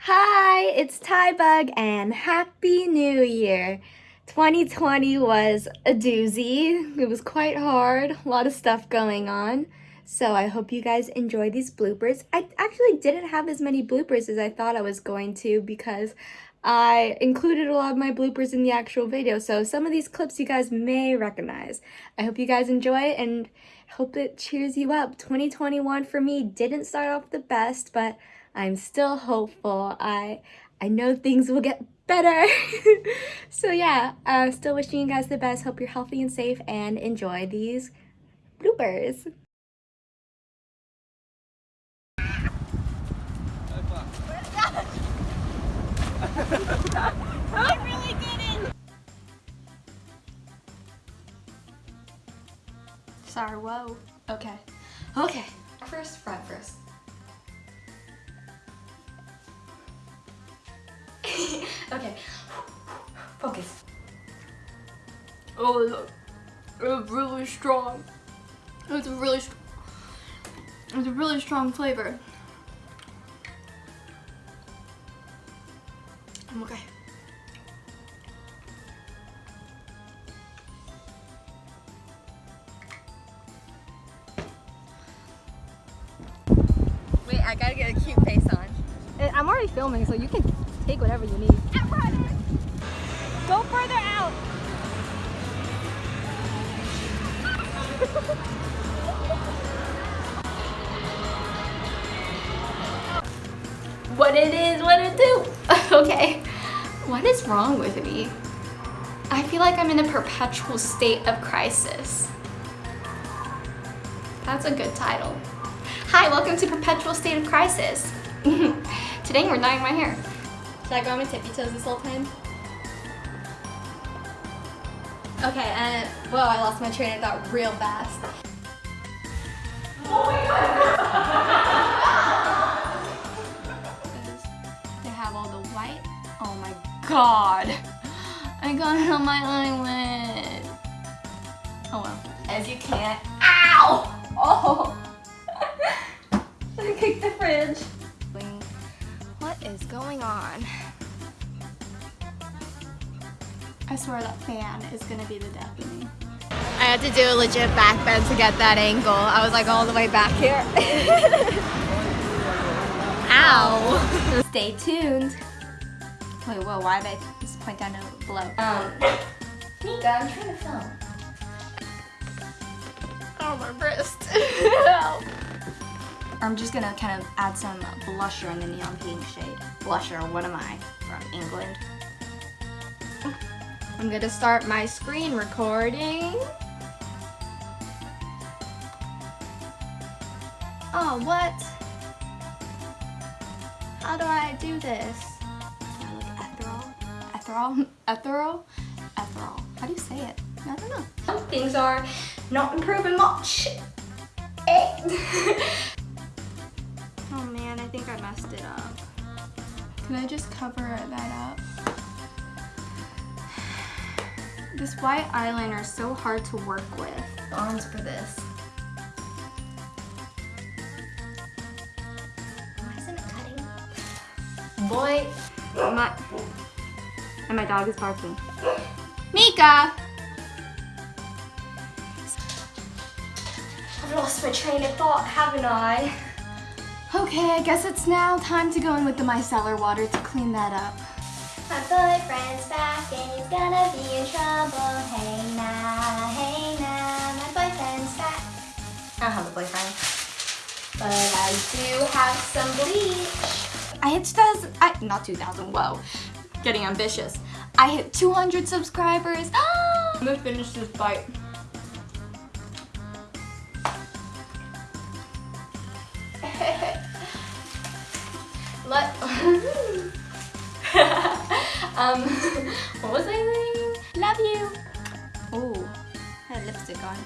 Hi, it's Tybug and Happy New Year. 2020 was a doozy. It was quite hard, a lot of stuff going on. So I hope you guys enjoy these bloopers. I actually didn't have as many bloopers as I thought I was going to because I included a lot of my bloopers in the actual video. So some of these clips you guys may recognize. I hope you guys enjoy and hope it cheers you up. 2021 for me didn't start off the best, but I'm still hopeful. I I know things will get better. so yeah, uh, still wishing you guys the best. Hope you're healthy and safe and enjoy these bloopers. Sorry, whoa. Okay. Okay. First, front first. Okay. Focus. Oh, look. It's really strong. It's a really, it's a really strong flavor. I'm okay. Wait, I gotta get a cute face on. Eh, I'm already filming, so you can take whatever you need. Go further out. what it is, what it do. okay, what is wrong with me? I feel like I'm in a perpetual state of crisis. That's a good title. Hi, welcome to Perpetual State of Crisis. Today we're dyeing my hair. Should I go on my tippy toes this whole time? Okay, and whoa, I lost my train of thought real fast. Oh my god! they have all the white. Oh my god! I got it on my eyelid. Oh well. As you can't. Ow! I swear that fan is gonna be the death of me. I had to do a legit back bend to get that angle. I was like all the way back here. Ow. Stay tuned. Wait, whoa, why did I just point down to below? Um, Mika, I'm trying to film. Oh, my wrist. I'm just gonna kind of add some blusher in the neon pink shade. Blusher, what am I? From England. I'm gonna start my screen recording. Oh, what? How do I do this? I look ethereal? Ethereal? Ethereal? Ethereal. How do you say it? I don't know. Things are not improving much. Eh. oh man, I think I messed it up. Can I just cover that up? This white eyeliner is so hard to work with. Arms for this. Why isn't it cutting? Boy, my, and my dog is barking. Mika! I've lost my train of thought, haven't I? Okay, I guess it's now time to go in with the micellar water to clean that up. My boyfriend's back and he's gonna be in trouble. Don't have a boyfriend, but I do have some bleach. I hit 2000, I, not 2000, whoa, getting ambitious. I hit 200 subscribers. I'm gonna finish this bite. Let um what was I saying? Love you. Oh, I had lipstick on.